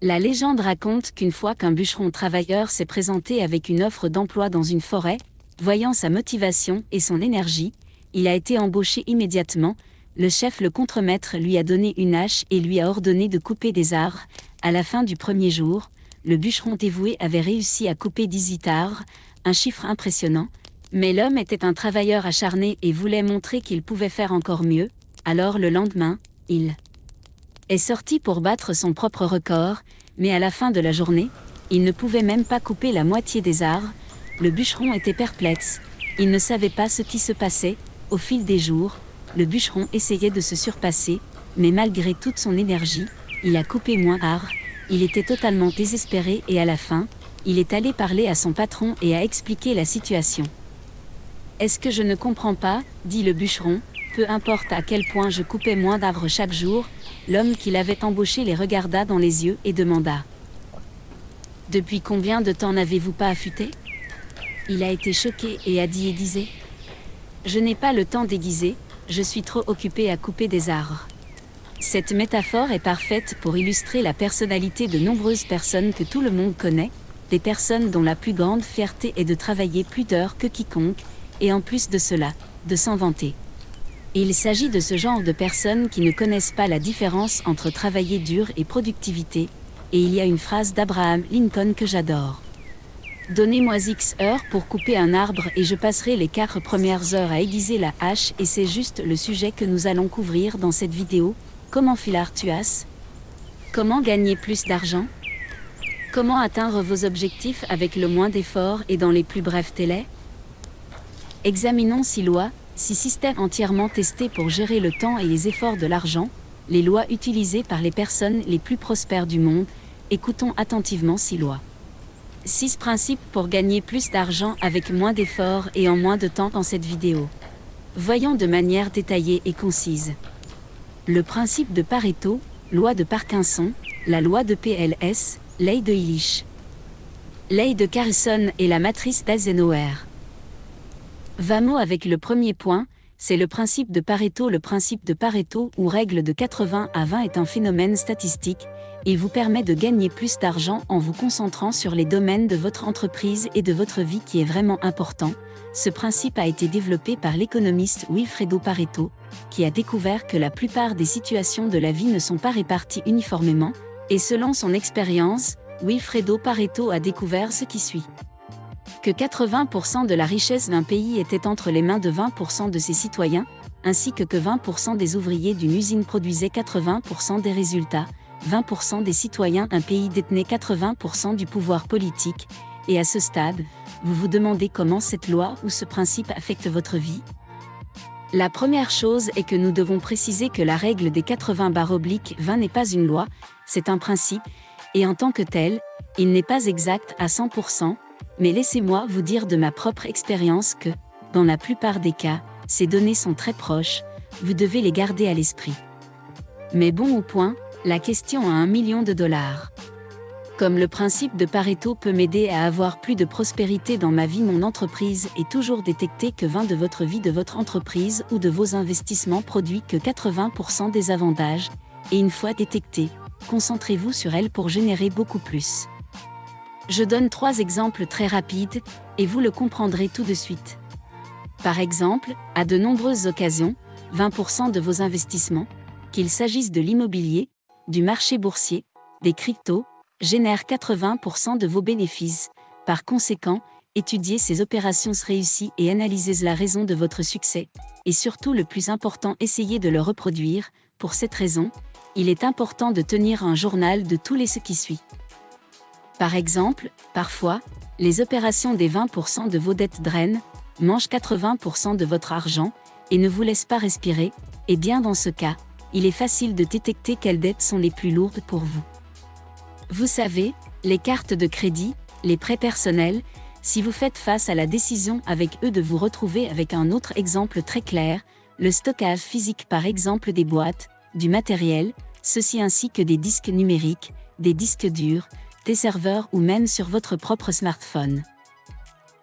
La légende raconte qu'une fois qu'un bûcheron travailleur s'est présenté avec une offre d'emploi dans une forêt, voyant sa motivation et son énergie, il a été embauché immédiatement, le chef le contremaître lui a donné une hache et lui a ordonné de couper des arbres. À la fin du premier jour, le bûcheron dévoué avait réussi à couper 18 arbres, un chiffre impressionnant, mais l'homme était un travailleur acharné et voulait montrer qu'il pouvait faire encore mieux, alors le lendemain, il est sorti pour battre son propre record, mais à la fin de la journée, il ne pouvait même pas couper la moitié des arbres, le bûcheron était perplexe, il ne savait pas ce qui se passait, au fil des jours, le bûcheron essayait de se surpasser, mais malgré toute son énergie, il a coupé moins d'arbres, il était totalement désespéré et à la fin, il est allé parler à son patron et a expliqué la situation. Est-ce que je ne comprends pas dit le bûcheron, peu importe à quel point je coupais moins d'arbres chaque jour, l'homme qui l'avait embauché les regarda dans les yeux et demanda. Depuis combien de temps n'avez-vous pas affûté? Il a été choqué et a dit et disait. Je n'ai pas le temps déguisé, je suis trop occupé à couper des arbres. Cette métaphore est parfaite pour illustrer la personnalité de nombreuses personnes que tout le monde connaît, des personnes dont la plus grande fierté est de travailler plus d'heures que quiconque, et en plus de cela, de s'en vanter. Il s'agit de ce genre de personnes qui ne connaissent pas la différence entre travailler dur et productivité, et il y a une phrase d'Abraham Lincoln que j'adore. Donnez-moi X heures pour couper un arbre et je passerai les quatre premières heures à aiguiser la hache et c'est juste le sujet que nous allons couvrir dans cette vidéo. Comment filar tuas Comment gagner plus d'argent? Comment atteindre vos objectifs avec le moins d'efforts et dans les plus brefs délais? Examinons six lois, six systèmes entièrement testés pour gérer le temps et les efforts de l'argent, les lois utilisées par les personnes les plus prospères du monde. Écoutons attentivement six lois. 6 principes pour gagner plus d'argent avec moins d'efforts et en moins de temps dans cette vidéo. Voyons de manière détaillée et concise. Le principe de Pareto, loi de Parkinson, la loi de PLS, Ley de Illich. Ley de Carlson et la matrice d'Eisenhower. Vamos avec le premier point, c'est le principe de Pareto. Le principe de Pareto ou règle de 80 à 20 est un phénomène statistique et vous permet de gagner plus d'argent en vous concentrant sur les domaines de votre entreprise et de votre vie qui est vraiment important. Ce principe a été développé par l'économiste Wilfredo Pareto, qui a découvert que la plupart des situations de la vie ne sont pas réparties uniformément, et selon son expérience, Wilfredo Pareto a découvert ce qui suit. Que 80% de la richesse d'un pays était entre les mains de 20% de ses citoyens, ainsi que que 20% des ouvriers d'une usine produisaient 80% des résultats, 20% des citoyens d'un pays détenait 80% du pouvoir politique, et à ce stade, vous vous demandez comment cette loi ou ce principe affecte votre vie? La première chose est que nous devons préciser que la règle des 80 barres obliques 20 n'est pas une loi, c'est un principe, et en tant que tel, il n'est pas exact à 100%, mais laissez-moi vous dire de ma propre expérience que, dans la plupart des cas, ces données sont très proches, vous devez les garder à l'esprit. Mais bon au point, la question à un million de dollars. Comme le principe de Pareto peut m'aider à avoir plus de prospérité dans ma vie, mon entreprise est toujours détecté que 20 de votre vie de votre entreprise ou de vos investissements produit que 80% des avantages, et une fois détecté, concentrez-vous sur elle pour générer beaucoup plus. Je donne trois exemples très rapides, et vous le comprendrez tout de suite. Par exemple, à de nombreuses occasions, 20% de vos investissements, qu'il s'agisse de l'immobilier, du marché boursier, des cryptos, génèrent 80% de vos bénéfices. Par conséquent, étudiez ces opérations réussies et analysez la raison de votre succès. Et surtout le plus important, essayez de le reproduire. Pour cette raison, il est important de tenir un journal de tous les ce qui suit. Par exemple, parfois, les opérations des 20% de vos dettes drainent, mangent 80% de votre argent, et ne vous laissent pas respirer, et bien dans ce cas, il est facile de détecter quelles dettes sont les plus lourdes pour vous. Vous savez, les cartes de crédit, les prêts personnels, si vous faites face à la décision avec eux de vous retrouver avec un autre exemple très clair, le stockage physique par exemple des boîtes, du matériel, ceci ainsi que des disques numériques, des disques durs, des serveurs ou même sur votre propre smartphone.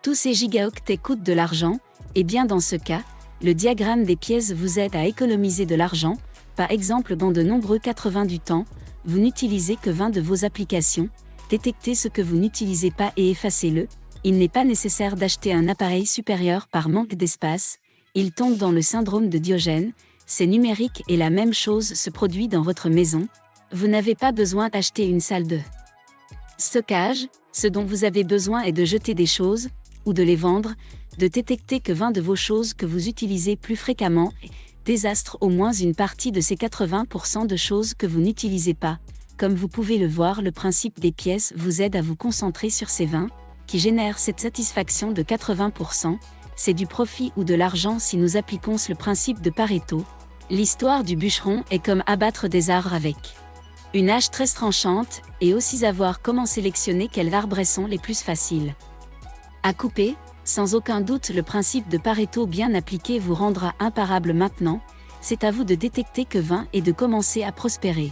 Tous ces gigaoctets coûtent de l'argent, et bien dans ce cas, le diagramme des pièces vous aide à économiser de l'argent, par exemple dans de nombreux 80 du temps, vous n'utilisez que 20 de vos applications, détectez ce que vous n'utilisez pas et effacez-le, il n'est pas nécessaire d'acheter un appareil supérieur par manque d'espace, il tombe dans le syndrome de Diogène, c'est numérique et la même chose se produit dans votre maison, vous n'avez pas besoin d'acheter une salle de stockage, ce dont vous avez besoin est de jeter des choses, ou de les vendre, de détecter que 20 de vos choses que vous utilisez plus fréquemment désastre au moins une partie de ces 80% de choses que vous n'utilisez pas. Comme vous pouvez le voir, le principe des pièces vous aide à vous concentrer sur ces 20, qui génèrent cette satisfaction de 80%, c'est du profit ou de l'argent si nous appliquons le principe de Pareto. L'histoire du bûcheron est comme abattre des arbres avec une hache très tranchante, et aussi savoir comment sélectionner quels arbres sont les plus faciles à couper, sans aucun doute le principe de Pareto bien appliqué vous rendra imparable maintenant, c'est à vous de détecter que 20 et de commencer à prospérer.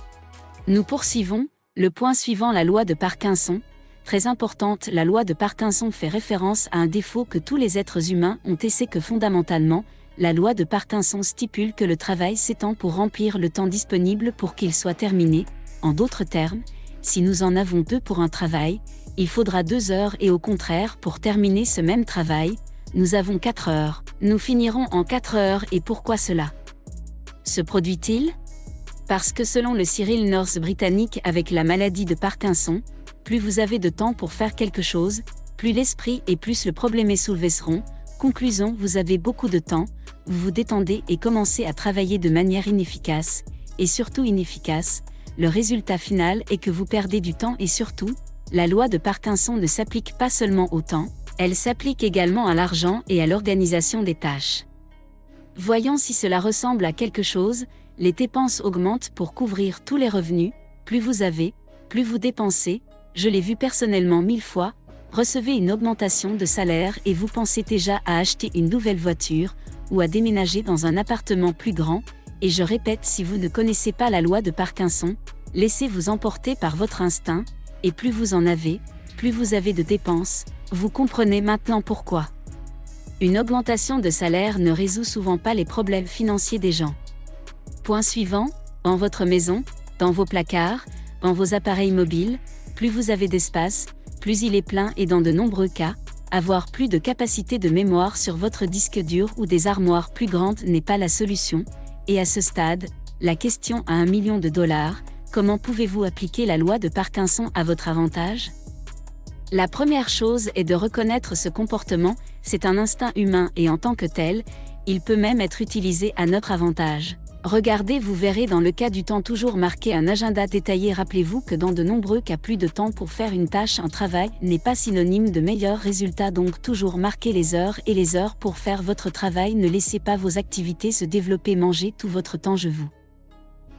Nous poursuivons, le point suivant la loi de Parkinson, très importante, la loi de Parkinson fait référence à un défaut que tous les êtres humains ont c'est que fondamentalement, la loi de Parkinson stipule que le travail s'étend pour remplir le temps disponible pour qu'il soit terminé, en d'autres termes, si nous en avons deux pour un travail, il faudra deux heures et au contraire pour terminer ce même travail, nous avons quatre heures. Nous finirons en quatre heures et pourquoi cela? Se produit-il? Parce que selon le Cyril North britannique avec la maladie de Parkinson, plus vous avez de temps pour faire quelque chose, plus l'esprit et plus le problème est soulevé seront. Conclusion, vous avez beaucoup de temps, vous vous détendez et commencez à travailler de manière inefficace, et surtout inefficace, le résultat final est que vous perdez du temps et surtout, la loi de Parkinson ne s'applique pas seulement au temps, elle s'applique également à l'argent et à l'organisation des tâches. Voyons si cela ressemble à quelque chose, les dépenses augmentent pour couvrir tous les revenus, plus vous avez, plus vous dépensez, je l'ai vu personnellement mille fois, recevez une augmentation de salaire et vous pensez déjà à acheter une nouvelle voiture, ou à déménager dans un appartement plus grand, et je répète si vous ne connaissez pas la loi de Parkinson, laissez-vous emporter par votre instinct, et plus vous en avez, plus vous avez de dépenses, vous comprenez maintenant pourquoi. Une augmentation de salaire ne résout souvent pas les problèmes financiers des gens. Point suivant, en votre maison, dans vos placards, dans vos appareils mobiles, plus vous avez d'espace, plus il est plein et dans de nombreux cas, avoir plus de capacité de mémoire sur votre disque dur ou des armoires plus grandes n'est pas la solution, et à ce stade, la question à un million de dollars, comment pouvez-vous appliquer la loi de Parkinson à votre avantage? La première chose est de reconnaître ce comportement, c'est un instinct humain et en tant que tel, il peut même être utilisé à notre avantage. Regardez, vous verrez dans le cas du temps toujours marqué un agenda détaillé. Rappelez-vous que dans de nombreux cas, plus de temps pour faire une tâche, un travail, n'est pas synonyme de meilleurs résultats. Donc, toujours marquez les heures et les heures pour faire votre travail. Ne laissez pas vos activités se développer. Mangez tout votre temps. Je vous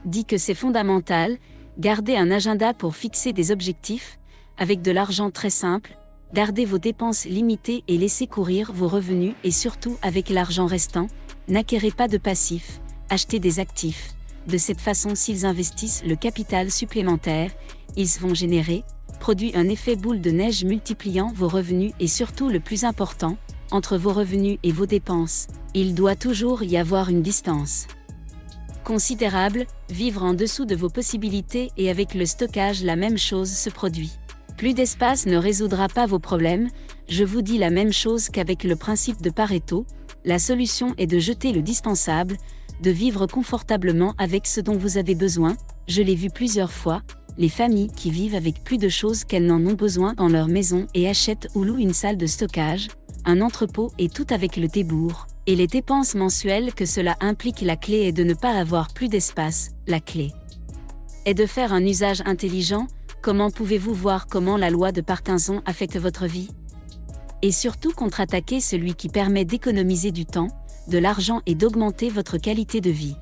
dis que c'est fondamental. Gardez un agenda pour fixer des objectifs, avec de l'argent très simple. Gardez vos dépenses limitées et laissez courir vos revenus et surtout avec l'argent restant, n'acquérez pas de passifs acheter des actifs. De cette façon, s'ils investissent le capital supplémentaire, ils vont générer, produit un effet boule de neige multipliant vos revenus et surtout le plus important, entre vos revenus et vos dépenses, il doit toujours y avoir une distance considérable, vivre en dessous de vos possibilités et avec le stockage la même chose se produit. Plus d'espace ne résoudra pas vos problèmes, je vous dis la même chose qu'avec le principe de Pareto, la solution est de jeter le dispensable, de vivre confortablement avec ce dont vous avez besoin, je l'ai vu plusieurs fois, les familles qui vivent avec plus de choses qu'elles n'en ont besoin dans leur maison et achètent ou louent une salle de stockage, un entrepôt et tout avec le débours, et les dépenses mensuelles que cela implique. La clé est de ne pas avoir plus d'espace, la clé est de faire un usage intelligent, comment pouvez-vous voir comment la loi de Parkinson affecte votre vie? Et surtout contre-attaquer celui qui permet d'économiser du temps, de l'argent et d'augmenter votre qualité de vie.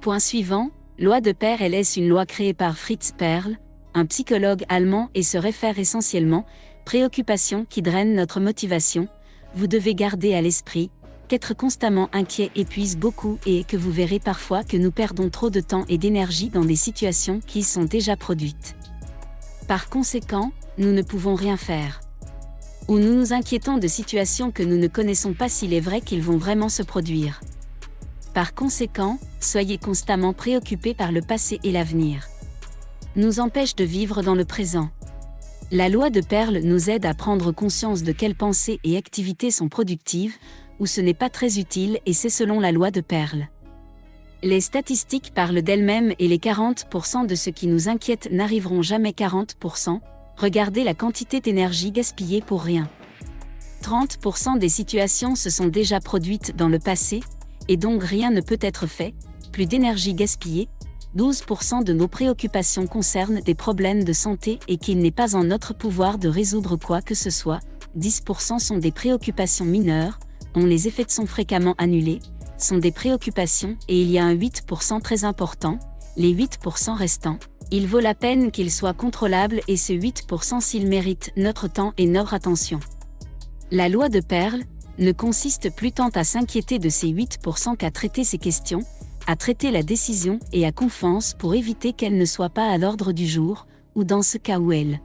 Point suivant, loi de Perl est une loi créée par Fritz Perl, un psychologue allemand et se réfère essentiellement, préoccupations qui drainent notre motivation, vous devez garder à l'esprit, qu'être constamment inquiet épuise beaucoup et que vous verrez parfois que nous perdons trop de temps et d'énergie dans des situations qui sont déjà produites. Par conséquent, nous ne pouvons rien faire. Ou nous nous inquiétons de situations que nous ne connaissons pas s'il est vrai qu'ils vont vraiment se produire. Par conséquent, soyez constamment préoccupés par le passé et l'avenir. Nous empêche de vivre dans le présent. La loi de Perle nous aide à prendre conscience de quelles pensées et activités sont productives, ou ce n'est pas très utile et c'est selon la loi de Perle. Les statistiques parlent d'elles-mêmes et les 40% de ce qui nous inquiète n'arriveront jamais 40%. Regardez la quantité d'énergie gaspillée pour rien. 30% des situations se sont déjà produites dans le passé, et donc rien ne peut être fait, plus d'énergie gaspillée, 12% de nos préoccupations concernent des problèmes de santé et qu'il n'est pas en notre pouvoir de résoudre quoi que ce soit, 10% sont des préoccupations mineures, dont les effets sont fréquemment annulés, sont des préoccupations et il y a un 8% très important, les 8% restants. Il vaut la peine qu'ils soient contrôlables et ce 8% s'ils méritent notre temps et notre attention. La loi de Perle ne consiste plus tant à s'inquiéter de ces 8% qu'à traiter ces questions, à traiter la décision et à confiance pour éviter qu'elle ne soit pas à l'ordre du jour, ou dans ce cas où elle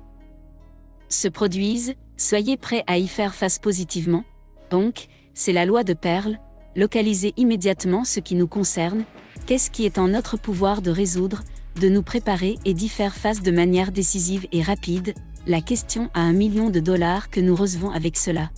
se produise, soyez prêts à y faire face positivement. Donc, c'est la loi de Perle, localiser immédiatement ce qui nous concerne, qu'est-ce qui est en notre pouvoir de résoudre, de nous préparer et d'y faire face de manière décisive et rapide, la question à un million de dollars que nous recevons avec cela.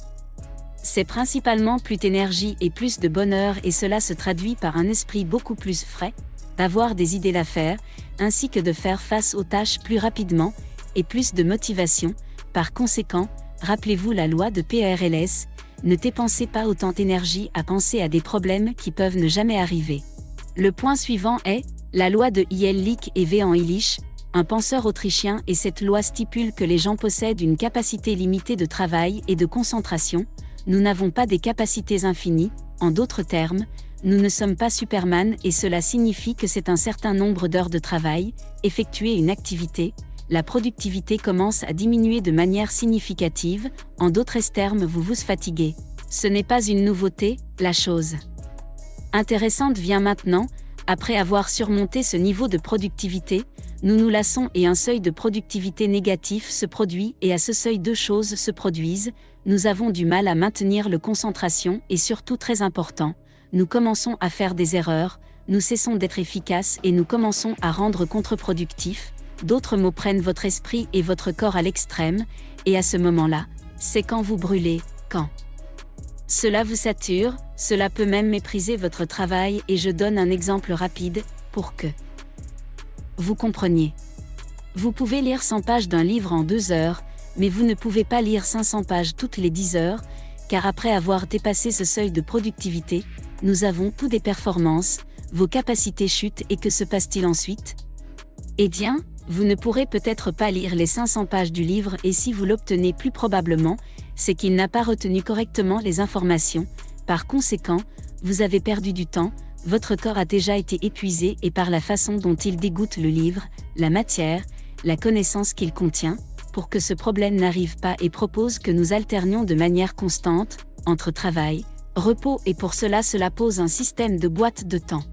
C'est principalement plus d'énergie et plus de bonheur et cela se traduit par un esprit beaucoup plus frais, d'avoir des idées d'affaires, ainsi que de faire face aux tâches plus rapidement, et plus de motivation, par conséquent, rappelez-vous la loi de PRLS, ne dépensez pas autant d'énergie à penser à des problèmes qui peuvent ne jamais arriver. Le point suivant est, la loi de Lick et V. en Illich, un penseur autrichien et cette loi stipule que les gens possèdent une capacité limitée de travail et de concentration, nous n'avons pas des capacités infinies, en d'autres termes, nous ne sommes pas Superman et cela signifie que c'est un certain nombre d'heures de travail, effectuer une activité, la productivité commence à diminuer de manière significative, en d'autres termes vous vous fatiguez. Ce n'est pas une nouveauté, la chose intéressante vient maintenant, après avoir surmonté ce niveau de productivité, nous nous lassons et un seuil de productivité négatif se produit et à ce seuil deux choses se produisent, nous avons du mal à maintenir le concentration et surtout très important, nous commençons à faire des erreurs, nous cessons d'être efficaces et nous commençons à rendre contre-productifs, d'autres mots prennent votre esprit et votre corps à l'extrême, et à ce moment-là, c'est quand vous brûlez, quand cela vous sature, cela peut même mépriser votre travail et je donne un exemple rapide, pour que vous compreniez. Vous pouvez lire 100 pages d'un livre en 2 heures, mais vous ne pouvez pas lire 500 pages toutes les 10 heures, car après avoir dépassé ce seuil de productivité, nous avons tous des performances, vos capacités chutent et que se passe-t-il ensuite? Eh bien, vous ne pourrez peut-être pas lire les 500 pages du livre et si vous l'obtenez plus probablement, c'est qu'il n'a pas retenu correctement les informations, par conséquent, vous avez perdu du temps, votre corps a déjà été épuisé et par la façon dont il dégoûte le livre, la matière, la connaissance qu'il contient, pour que ce problème n'arrive pas et propose que nous alternions de manière constante, entre travail, repos et pour cela cela pose un système de boîte de temps.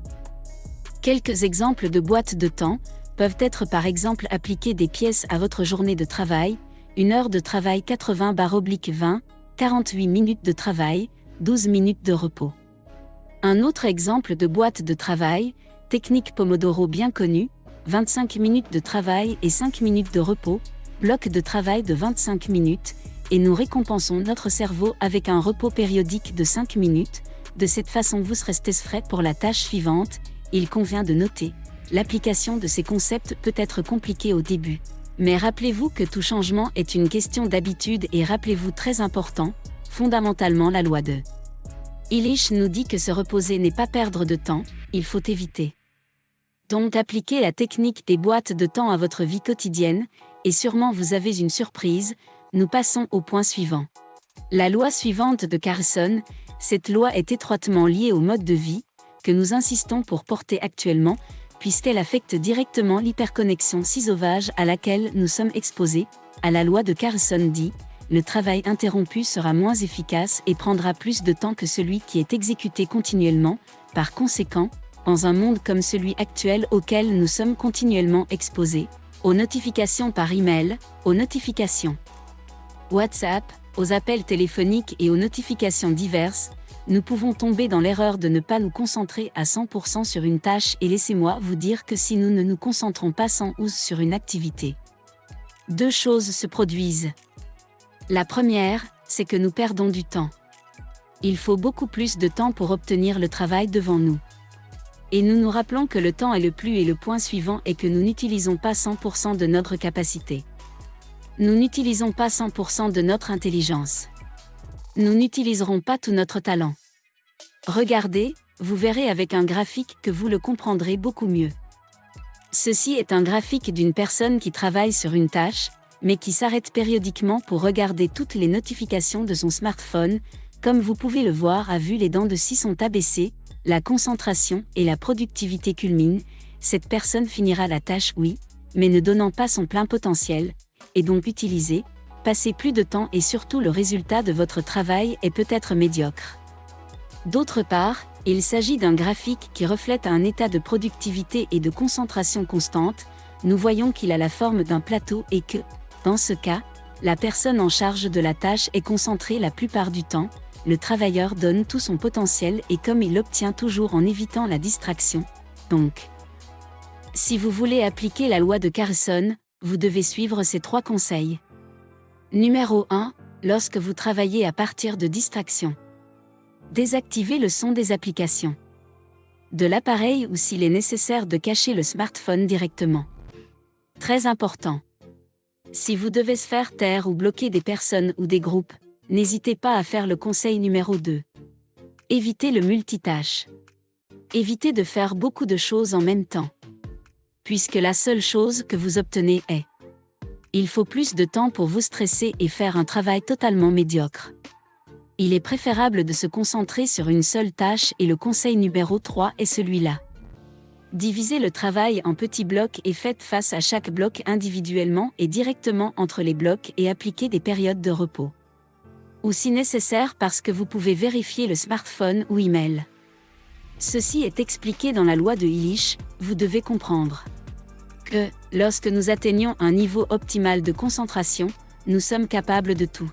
Quelques exemples de boîtes de temps peuvent être par exemple appliquer des pièces à votre journée de travail, une heure de travail 80-20, 48 minutes de travail, 12 minutes de repos. Un autre exemple de boîte de travail, technique Pomodoro bien connue, 25 minutes de travail et 5 minutes de repos, bloc de travail de 25 minutes, et nous récompensons notre cerveau avec un repos périodique de 5 minutes, de cette façon vous serez frais pour la tâche suivante, il convient de noter. L'application de ces concepts peut être compliquée au début. Mais rappelez-vous que tout changement est une question d'habitude et rappelez-vous très important, fondamentalement la loi de Illich nous dit que se reposer n'est pas perdre de temps, il faut éviter. Donc appliquez la technique des boîtes de temps à votre vie quotidienne, et sûrement vous avez une surprise, nous passons au point suivant. La loi suivante de Carson, cette loi est étroitement liée au mode de vie, que nous insistons pour porter actuellement, puisqu'elle affecte directement l'hyperconnexion si sauvage à laquelle nous sommes exposés, à la loi de Carson dit, le travail interrompu sera moins efficace et prendra plus de temps que celui qui est exécuté continuellement, par conséquent, dans un monde comme celui actuel auquel nous sommes continuellement exposés, aux notifications par email, aux notifications WhatsApp, aux appels téléphoniques et aux notifications diverses, nous pouvons tomber dans l'erreur de ne pas nous concentrer à 100% sur une tâche et laissez-moi vous dire que si nous ne nous concentrons pas sans ouse sur une activité, deux choses se produisent. La première, c'est que nous perdons du temps. Il faut beaucoup plus de temps pour obtenir le travail devant nous. Et nous nous rappelons que le temps est le plus et le point suivant est que nous n'utilisons pas 100% de notre capacité. Nous n'utilisons pas 100% de notre intelligence. Nous n'utiliserons pas tout notre talent. Regardez, vous verrez avec un graphique que vous le comprendrez beaucoup mieux. Ceci est un graphique d'une personne qui travaille sur une tâche, mais qui s'arrête périodiquement pour regarder toutes les notifications de son smartphone, comme vous pouvez le voir à vue les dents de scie sont abaissées, la concentration et la productivité culminent, cette personne finira la tâche oui, mais ne donnant pas son plein potentiel, et donc utiliser, passer plus de temps et surtout le résultat de votre travail est peut-être médiocre. D'autre part, il s'agit d'un graphique qui reflète un état de productivité et de concentration constante, nous voyons qu'il a la forme d'un plateau et que, dans ce cas, la personne en charge de la tâche est concentrée la plupart du temps, le travailleur donne tout son potentiel et comme il l'obtient toujours en évitant la distraction. Donc, si vous voulez appliquer la loi de Carson, vous devez suivre ces trois conseils. Numéro 1. Lorsque vous travaillez à partir de distractions. Désactivez le son des applications. De l'appareil ou s'il est nécessaire de cacher le smartphone directement. Très important. Si vous devez se faire taire ou bloquer des personnes ou des groupes, n'hésitez pas à faire le conseil numéro 2. Évitez le multitâche. Évitez de faire beaucoup de choses en même temps. Puisque la seule chose que vous obtenez est il faut plus de temps pour vous stresser et faire un travail totalement médiocre. Il est préférable de se concentrer sur une seule tâche et le conseil numéro 3 est celui-là. Divisez le travail en petits blocs et faites face à chaque bloc individuellement et directement entre les blocs et appliquez des périodes de repos. Ou si nécessaire parce que vous pouvez vérifier le smartphone ou email. Ceci est expliqué dans la loi de Illich, vous devez comprendre que, lorsque nous atteignons un niveau optimal de concentration, nous sommes capables de tout.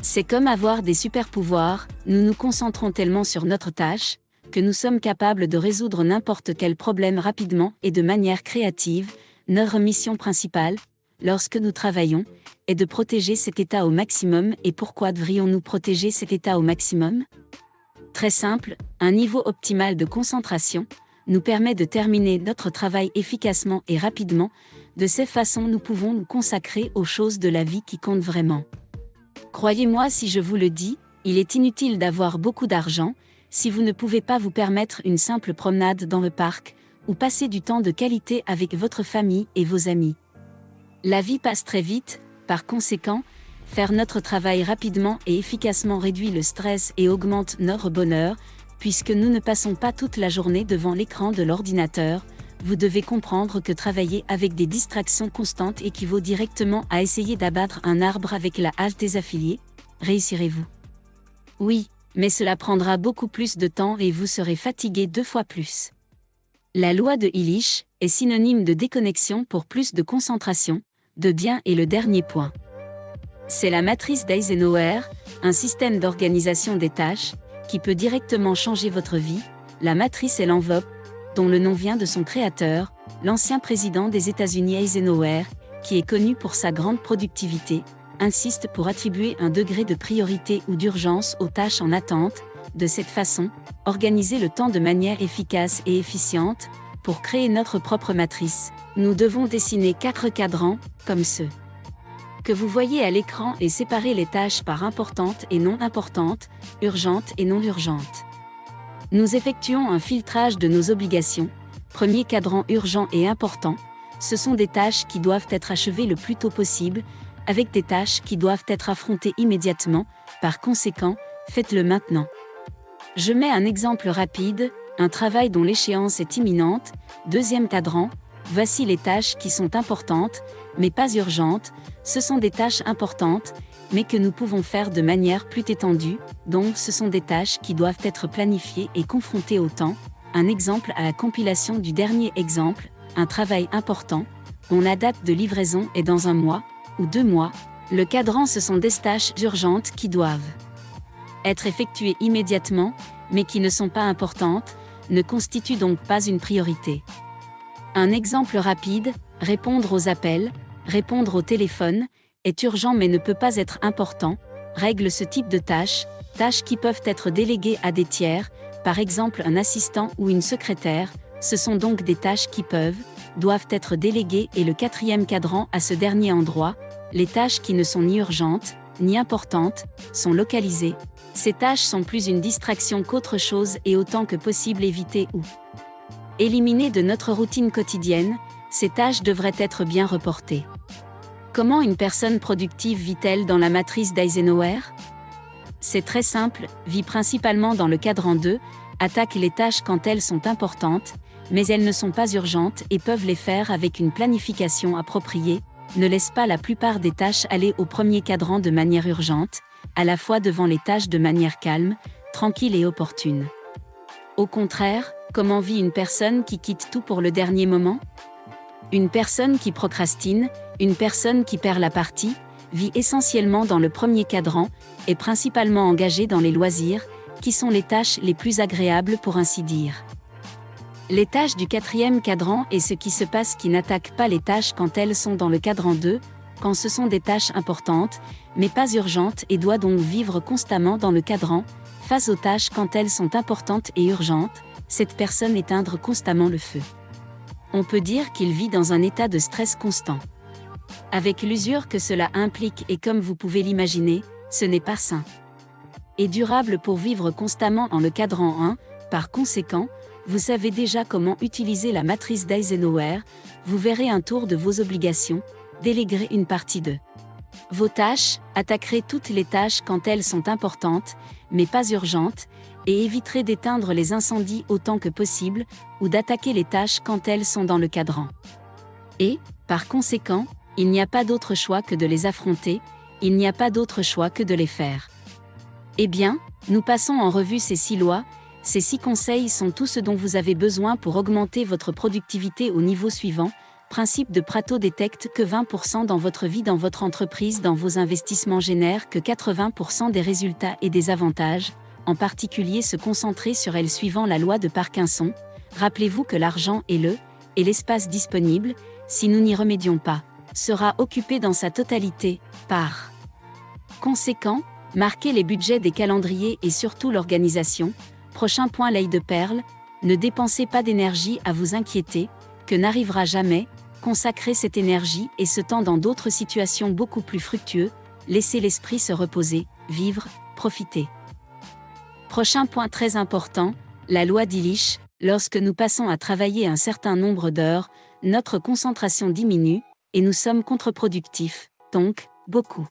C'est comme avoir des super pouvoirs, nous nous concentrons tellement sur notre tâche, que nous sommes capables de résoudre n'importe quel problème rapidement et de manière créative, notre mission principale, lorsque nous travaillons, est de protéger cet état au maximum et pourquoi devrions-nous protéger cet état au maximum? Très simple, un niveau optimal de concentration nous permet de terminer notre travail efficacement et rapidement, de ces façons nous pouvons nous consacrer aux choses de la vie qui comptent vraiment. Croyez-moi si je vous le dis, il est inutile d'avoir beaucoup d'argent, si vous ne pouvez pas vous permettre une simple promenade dans le parc, ou passer du temps de qualité avec votre famille et vos amis. La vie passe très vite, par conséquent, faire notre travail rapidement et efficacement réduit le stress et augmente notre bonheur, puisque nous ne passons pas toute la journée devant l'écran de l'ordinateur, vous devez comprendre que travailler avec des distractions constantes équivaut directement à essayer d'abattre un arbre avec la hache des affiliés. Réussirez-vous? Oui, mais cela prendra beaucoup plus de temps et vous serez fatigué deux fois plus. La loi de Illich est synonyme de déconnexion pour plus de concentration, de bien et le dernier point. C'est la matrice d'Eisenhower, un système d'organisation des tâches, qui peut directement changer votre vie, la matrice est l'enveloppe, dont le nom vient de son créateur, l'ancien président des États-Unis Eisenhower, qui est connu pour sa grande productivité, insiste pour attribuer un degré de priorité ou d'urgence aux tâches en attente, de cette façon, organiser le temps de manière efficace et efficiente, pour créer notre propre matrice, nous devons dessiner quatre cadrans, comme ceux que vous voyez à l'écran et séparer les tâches par importantes et non importantes, urgentes et non urgentes. Nous effectuons un filtrage de nos obligations. Premier cadran urgent et important, ce sont des tâches qui doivent être achevées le plus tôt possible, avec des tâches qui doivent être affrontées immédiatement, par conséquent, faites-le maintenant. Je mets un exemple rapide, un travail dont l'échéance est imminente, deuxième cadran, voici les tâches qui sont importantes, mais pas urgentes, ce sont des tâches importantes, mais que nous pouvons faire de manière plus étendue, donc ce sont des tâches qui doivent être planifiées et confrontées au temps. Un exemple à la compilation du dernier exemple, un travail important, dont la date de livraison est dans un mois, ou deux mois, Le cadran ce sont des tâches urgentes qui doivent être effectuées immédiatement, mais qui ne sont pas importantes, ne constituent donc pas une priorité. Un exemple rapide, répondre aux appels, répondre au téléphone, est urgent mais ne peut pas être important, règle ce type de tâches, tâches qui peuvent être déléguées à des tiers, par exemple un assistant ou une secrétaire, ce sont donc des tâches qui peuvent, doivent être déléguées et le quatrième cadran à ce dernier endroit, les tâches qui ne sont ni urgentes, ni importantes, sont localisées. Ces tâches sont plus une distraction qu'autre chose et autant que possible éviter ou éliminer de notre routine quotidienne, ces tâches devraient être bien reportées. Comment une personne productive vit-elle dans la matrice d'Eisenhower? C'est très simple, vit principalement dans le cadran 2, attaque les tâches quand elles sont importantes, mais elles ne sont pas urgentes et peuvent les faire avec une planification appropriée, ne laisse pas la plupart des tâches aller au premier cadran de manière urgente, à la fois devant les tâches de manière calme, tranquille et opportune. Au contraire, comment vit une personne qui quitte tout pour le dernier moment? Une personne qui procrastine, une personne qui perd la partie, vit essentiellement dans le premier cadran, et principalement engagée dans les loisirs, qui sont les tâches les plus agréables pour ainsi dire. Les tâches du quatrième cadran et ce qui se passe qui n'attaquent pas les tâches quand elles sont dans le cadran 2, quand ce sont des tâches importantes, mais pas urgentes et doit donc vivre constamment dans le cadran, face aux tâches quand elles sont importantes et urgentes, cette personne éteindre constamment le feu. On peut dire qu'il vit dans un état de stress constant. Avec l'usure que cela implique et comme vous pouvez l'imaginer, ce n'est pas sain. Et durable pour vivre constamment en le cadran 1, par conséquent, vous savez déjà comment utiliser la matrice d'Eisenhower, vous verrez un tour de vos obligations, déléguerez une partie de vos tâches, attaquerez toutes les tâches quand elles sont importantes, mais pas urgentes, et éviterez d'éteindre les incendies autant que possible, ou d'attaquer les tâches quand elles sont dans le cadran. Et, par conséquent, il n'y a pas d'autre choix que de les affronter, il n'y a pas d'autre choix que de les faire. Eh bien, nous passons en revue ces six lois, ces six conseils sont tout ce dont vous avez besoin pour augmenter votre productivité au niveau suivant. Principe de Prato détecte que 20% dans votre vie, dans votre entreprise, dans vos investissements génèrent que 80% des résultats et des avantages, en particulier se concentrer sur elles suivant la loi de Parkinson. Rappelez-vous que l'argent est le, et l'espace disponible, si nous n'y remédions pas, sera occupé dans sa totalité, par. Conséquent, marquez les budgets des calendriers et surtout l'organisation, Prochain point l'œil de perle, ne dépensez pas d'énergie à vous inquiéter, que n'arrivera jamais, consacrez cette énergie et ce temps dans d'autres situations beaucoup plus fructueuses, laissez l'esprit se reposer, vivre, profiter. Prochain point très important, la loi d'Illich, lorsque nous passons à travailler un certain nombre d'heures, notre concentration diminue, et nous sommes contre-productifs, donc, beaucoup.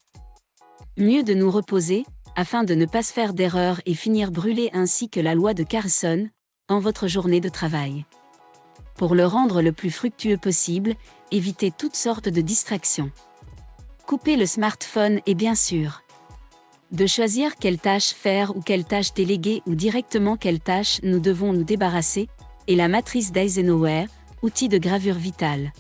Mieux de nous reposer, afin de ne pas se faire d'erreurs et finir brûlé ainsi que la loi de Carson, en votre journée de travail. Pour le rendre le plus fructueux possible, évitez toutes sortes de distractions. Coupez le smartphone et bien sûr, de choisir quelle tâche faire ou quelle tâche déléguer ou directement quelle tâche nous devons nous débarrasser, et la matrice d'Eisenhower, outil de gravure vitale.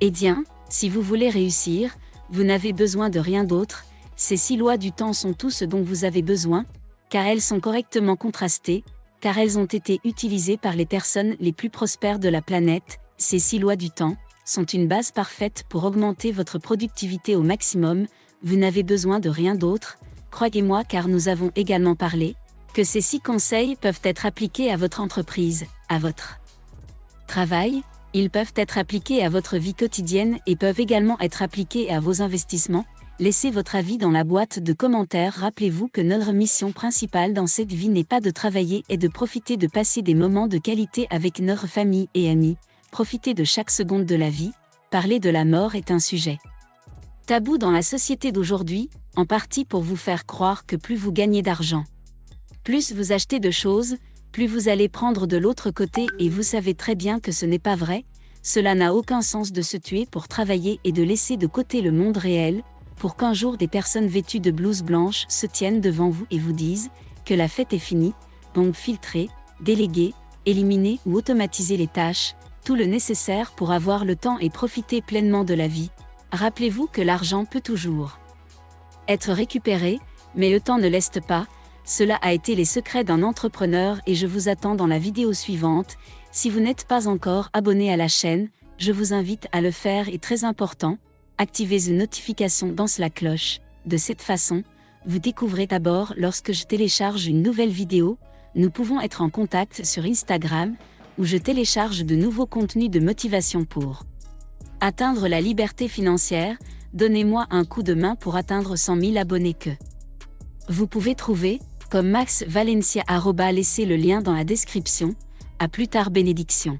Eh bien, si vous voulez réussir, vous n'avez besoin de rien d'autre, ces six lois du temps sont tout ce dont vous avez besoin, car elles sont correctement contrastées, car elles ont été utilisées par les personnes les plus prospères de la planète. Ces six lois du temps sont une base parfaite pour augmenter votre productivité au maximum, vous n'avez besoin de rien d'autre, croyez-moi car nous avons également parlé, que ces six conseils peuvent être appliqués à votre entreprise, à votre travail, ils peuvent être appliqués à votre vie quotidienne et peuvent également être appliqués à vos investissements, Laissez votre avis dans la boîte de commentaires. Rappelez-vous que notre mission principale dans cette vie n'est pas de travailler et de profiter de passer des moments de qualité avec notre famille et amis. Profiter de chaque seconde de la vie. Parler de la mort est un sujet tabou dans la société d'aujourd'hui, en partie pour vous faire croire que plus vous gagnez d'argent, plus vous achetez de choses, plus vous allez prendre de l'autre côté et vous savez très bien que ce n'est pas vrai, cela n'a aucun sens de se tuer pour travailler et de laisser de côté le monde réel, pour qu'un jour des personnes vêtues de blouses blanches se tiennent devant vous et vous disent que la fête est finie, donc filtrer, déléguer, éliminer ou automatiser les tâches, tout le nécessaire pour avoir le temps et profiter pleinement de la vie. Rappelez-vous que l'argent peut toujours être récupéré, mais le temps ne laisse pas, cela a été les secrets d'un entrepreneur et je vous attends dans la vidéo suivante. Si vous n'êtes pas encore abonné à la chaîne, je vous invite à le faire et très important, activez une notification dans la cloche. De cette façon, vous découvrez d'abord lorsque je télécharge une nouvelle vidéo, nous pouvons être en contact sur Instagram, où je télécharge de nouveaux contenus de motivation pour atteindre la liberté financière, donnez-moi un coup de main pour atteindre 100 000 abonnés que vous pouvez trouver, comme Max Valencia. Laissez le lien dans la description. À plus tard bénédiction.